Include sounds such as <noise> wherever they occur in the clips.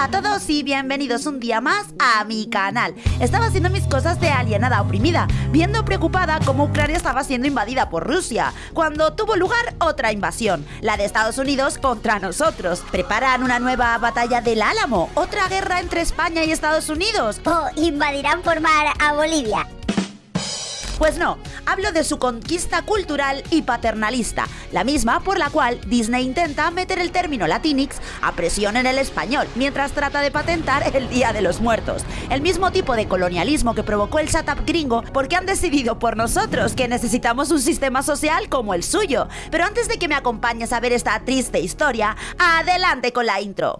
A todos y bienvenidos un día más a mi canal. Estaba haciendo mis cosas de alienada oprimida, viendo preocupada cómo Ucrania estaba siendo invadida por Rusia, cuando tuvo lugar otra invasión, la de Estados Unidos contra nosotros. Preparan una nueva batalla del Álamo, otra guerra entre España y Estados Unidos. O invadirán por mar a Bolivia. Pues no, hablo de su conquista cultural y paternalista, la misma por la cual Disney intenta meter el término latinx a presión en el español, mientras trata de patentar el Día de los Muertos. El mismo tipo de colonialismo que provocó el setup gringo porque han decidido por nosotros que necesitamos un sistema social como el suyo. Pero antes de que me acompañes a ver esta triste historia, adelante con la intro.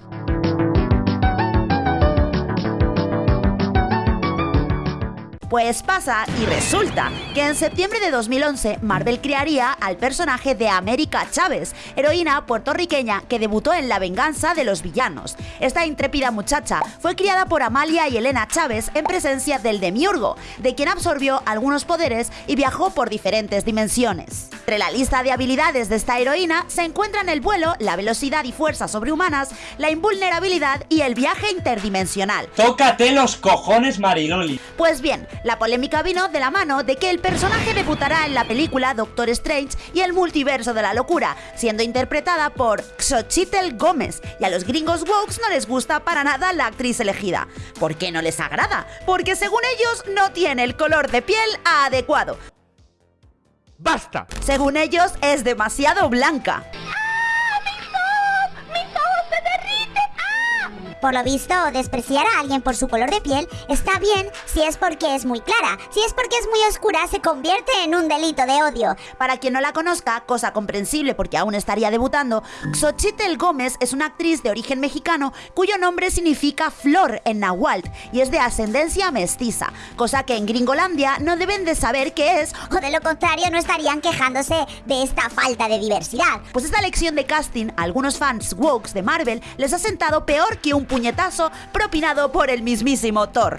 Pues pasa y resulta que en septiembre de 2011 Marvel crearía al personaje de América Chávez, heroína puertorriqueña que debutó en La venganza de los villanos. Esta intrépida muchacha fue criada por Amalia y Elena Chávez en presencia del Demiurgo, de quien absorbió algunos poderes y viajó por diferentes dimensiones. Entre la lista de habilidades de esta heroína se encuentran el vuelo, la velocidad y fuerza sobrehumanas, la invulnerabilidad y el viaje interdimensional. Tócate los cojones, Mariloli. Pues bien, la polémica vino de la mano de que el personaje debutará en la película Doctor Strange y el multiverso de la locura, siendo interpretada por Xochitl Gómez, y a los gringos wokes no les gusta para nada la actriz elegida. ¿Por qué no les agrada? Porque según ellos no tiene el color de piel adecuado. ¡Basta! Según ellos es demasiado blanca. Por lo visto, despreciar a alguien por su color de piel está bien si es porque es muy clara. Si es porque es muy oscura, se convierte en un delito de odio. Para quien no la conozca, cosa comprensible porque aún estaría debutando, Xochitl Gómez es una actriz de origen mexicano cuyo nombre significa flor en náhuatl y es de ascendencia mestiza, cosa que en Gringolandia no deben de saber qué es O de lo contrario, no estarían quejándose de esta falta de diversidad. Pues esta lección de casting a algunos fans wokes de Marvel les ha sentado peor que un puñetazo propinado por el mismísimo Thor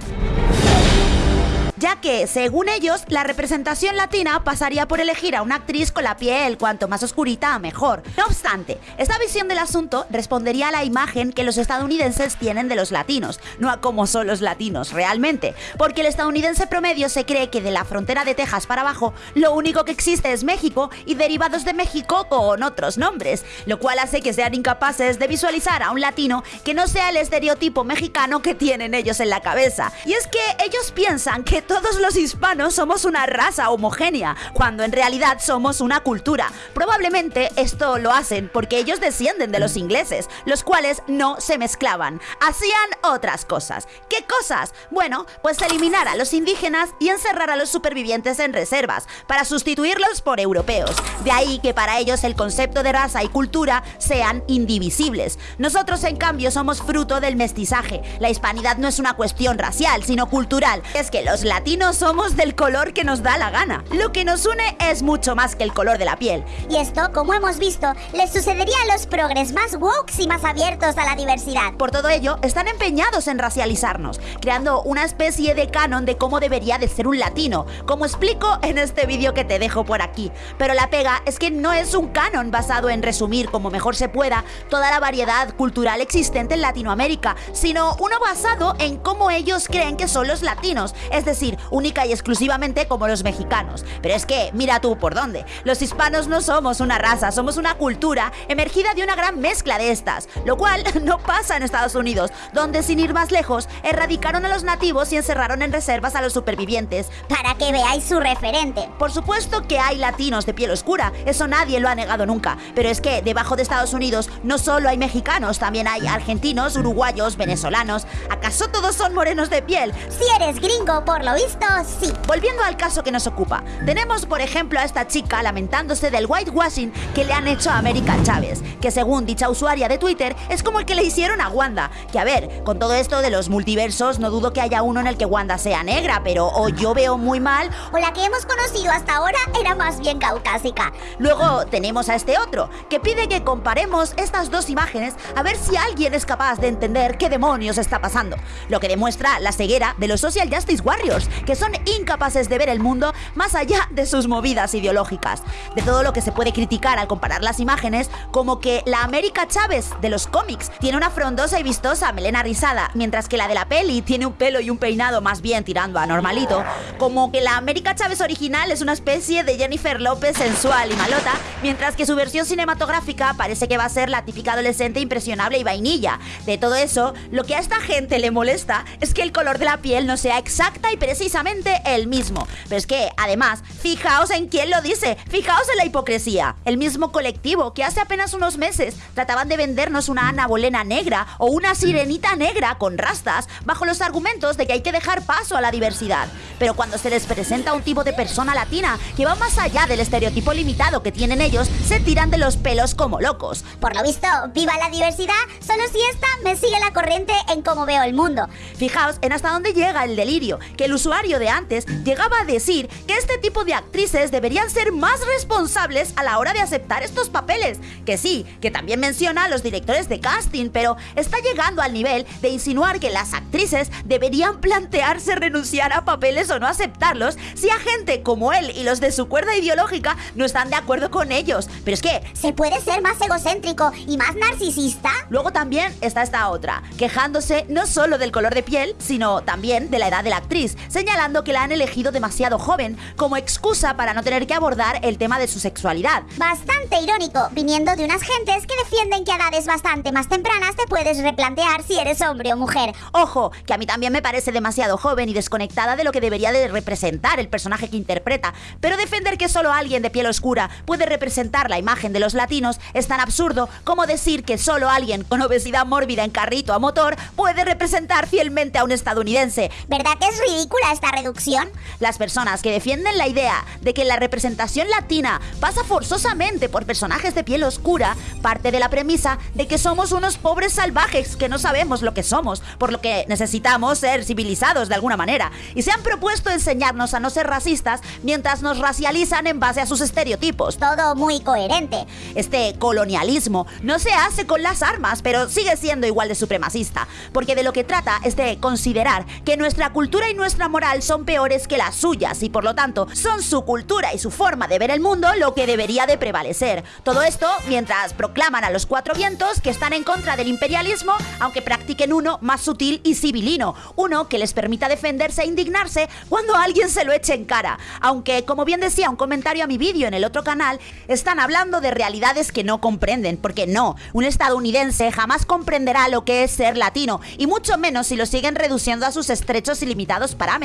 ya que, según ellos, la representación latina pasaría por elegir a una actriz con la piel cuanto más oscurita mejor. No obstante, esta visión del asunto respondería a la imagen que los estadounidenses tienen de los latinos, no a cómo son los latinos realmente, porque el estadounidense promedio se cree que de la frontera de Texas para abajo, lo único que existe es México y derivados de México con otros nombres, lo cual hace que sean incapaces de visualizar a un latino que no sea el estereotipo mexicano que tienen ellos en la cabeza. Y es que ellos piensan que todos los hispanos somos una raza homogénea, cuando en realidad somos una cultura. Probablemente esto lo hacen porque ellos descienden de los ingleses, los cuales no se mezclaban, hacían otras cosas. ¿Qué cosas? Bueno, pues eliminar a los indígenas y encerrar a los supervivientes en reservas, para sustituirlos por europeos. De ahí que para ellos el concepto de raza y cultura sean indivisibles. Nosotros en cambio somos fruto del mestizaje. La hispanidad no es una cuestión racial, sino cultural. Es que los latinos somos del color que nos da la gana. Lo que nos une es mucho más que el color de la piel. Y esto, como hemos visto, les sucedería a los progres más woke y más abiertos a la diversidad. Por todo ello, están empeñados en racializarnos, creando una especie de canon de cómo debería de ser un latino, como explico en este vídeo que te dejo por aquí. Pero la pega es que no es un canon basado en resumir como mejor se pueda toda la variedad cultural existente en Latinoamérica, sino uno basado en cómo ellos creen que son los latinos, es decir, única y exclusivamente como los mexicanos. Pero es que, mira tú por dónde, los hispanos no somos una raza, somos una cultura emergida de una gran mezcla de estas, lo cual <laughs> no pasa en Estados Unidos, donde sin ir más lejos, erradicaron a los nativos y encerraron en reservas a los supervivientes. Para que veáis su referente. Por supuesto que hay latinos de piel oscura, eso nadie lo ha negado nunca, pero es que debajo de Estados Unidos no solo hay mexicanos, también hay argentinos, uruguayos, venezolanos. ¿Acaso todos son morenos de piel? Si eres gringo, por lo visto, sí. Volviendo al caso que nos ocupa, tenemos por ejemplo a esta chica lamentándose del whitewashing que le han hecho a América Chávez, que según dicha usuaria de Twitter es como el que le hicieron a Wanda. Que a ver, con todo esto de los multiversos, no dudo que haya uno en el que Wanda sea negra, pero o yo veo muy mal, O la que hemos conocido hasta ahora era más bien caucásica. Luego tenemos a este otro, que pide que comparemos estas dos imágenes a ver si alguien es capaz de entender qué demonios está pasando, lo que demuestra la ceguera de los Social Justice Warriors, que son incapaces de ver el mundo más allá de sus movidas ideológicas. De todo lo que se puede criticar al comparar las imágenes, como que la América Chávez de los cómics tiene una frondosa y vistosa melena rizada, mientras que la de la peli tiene un pelo y un peinado más bien tirando a normalito, como que la América Chávez original es una especie de Jennifer López sensual y malota, mientras que su versión cinematográfica parece que va a ser la típica adolescente impresionable y vainilla. De todo eso, lo que a esta gente le molesta es que el color de la piel no sea exacta y precisamente el mismo. Pero es que, además, fijaos en quién lo dice, fijaos en la hipocresía. El mismo colectivo que hace apenas unos meses trataban de vendernos una Ana Bolena negra o una sirenita negra con rastas bajo los argumentos de que hay que dejar paso a la diversidad. Pero cuando se les presenta un tipo de persona latina que va más allá del estereotipo limitado que tienen ellos, se tiran de los pelos como locos. Por lo visto, viva la diversidad, solo si esta me sigue la corriente en cómo veo el mundo. Fijaos en hasta dónde llega el delirio, que el usuario de antes llegaba a decir que este tipo de actrices deberían ser más responsables a la hora de aceptar estos papeles. Que sí, que también menciona a los directores de casting, pero está llegando al nivel de insinuar que las actrices deberían plantearse renunciar a papeles o no aceptarlos si a gente como él y los de su cuerda ideológica no están de acuerdo con ellos. Pero es que... ¿Se puede ser más egocéntrico y más narcisista? Luego también está esta otra, quejándose no solo del color de piel, sino también de la edad de la actriz, señalando que la han elegido demasiado joven como excusa para no tener que abordar el tema de su sexualidad. Bastante irónico, viniendo de unas gentes que defienden que a edades bastante más tempranas te puedes replantear si eres hombre o mujer. Ojo, que a mí también me parece demasiado joven y desconectada de lo que debería de representar el personaje que interpreta, pero defender que solo alguien de piel oscura puede representar la imagen de los latinos es tan absurdo como decir que solo alguien con obesidad mórbida en carrito a motor puede representar fielmente a un estadounidense. ¿Verdad que es ridícula esta reducción? Las personas que defienden la idea de que la representación latina pasa forzosamente por personajes de piel oscura parte de la premisa de que somos unos pobres salvajes que no sabemos lo que somos, por lo que necesitamos ser civilizados de alguna manera, y se han propuesto enseñarnos a no ser racistas mientras nos racializan en base a sus estereotipos. Todo muy coherente. Este colonialismo no se hace con las armas, pero sigue siendo igual de supremacista, porque de lo que trata es de considerar que nuestra cultura y nuestra moral son peores que las suyas y por lo tanto son su cultura y su forma de ver el mundo lo que debería de prevalecer. Todo esto mientras proclaman a los cuatro vientos que están en contra del imperialismo, aunque practiquen uno más sutil y civilino, uno que les permita defenderse e indignarse cuando alguien se lo eche en cara. Aunque, como bien decía un comentario a mi vídeo en el otro canal, están hablando de realidades que no comprenden, porque no, un estadounidense jamás comprenderá lo que es ser latino, y mucho menos si lo siguen reduciendo a sus estrechos y limitados parámetros.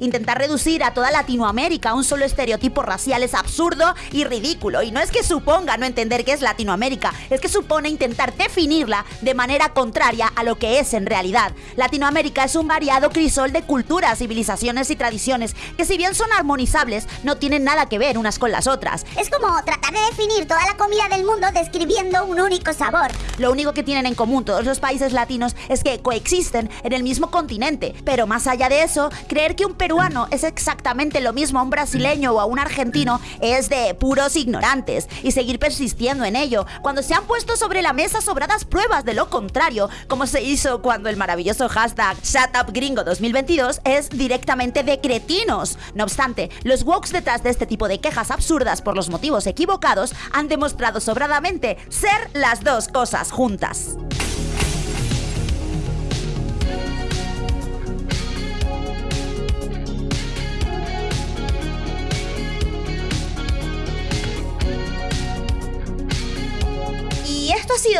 Intentar reducir a toda Latinoamérica a un solo estereotipo racial es absurdo y ridículo, y no es que suponga no entender qué es Latinoamérica, es que supone intentar definirla de manera contraria a lo que es en realidad. Latinoamérica es un variado crisol de culturas, civilizaciones y tradiciones que si bien son armonizables, no tienen nada que ver unas con las otras. Es como tratar de definir toda la comida del mundo describiendo un único sabor. Lo único que tienen en común todos los países latinos es que coexisten en el mismo continente, pero más allá de eso, creer que un peruano es exactamente lo mismo a un brasileño o a un argentino es de puros ignorantes y seguir persistiendo en ello cuando se han puesto sobre la mesa sobradas pruebas de lo contrario, como se hizo cuando el maravilloso hashtag ShutUpGringo 2022 es directamente de cretinos. No obstante, los wokes detrás de este tipo de quejas absurdas por los motivos equivocados han demostrado sobradamente ser las dos cosas juntas.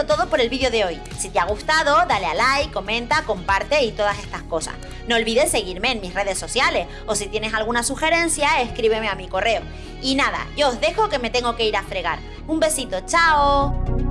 Todo por el vídeo de hoy. Si te ha gustado, dale a like, comenta, comparte y todas estas cosas. No olvides seguirme en mis redes sociales o si tienes alguna sugerencia, escríbeme a mi correo. Y nada, yo os dejo que me tengo que ir a fregar. Un besito, chao.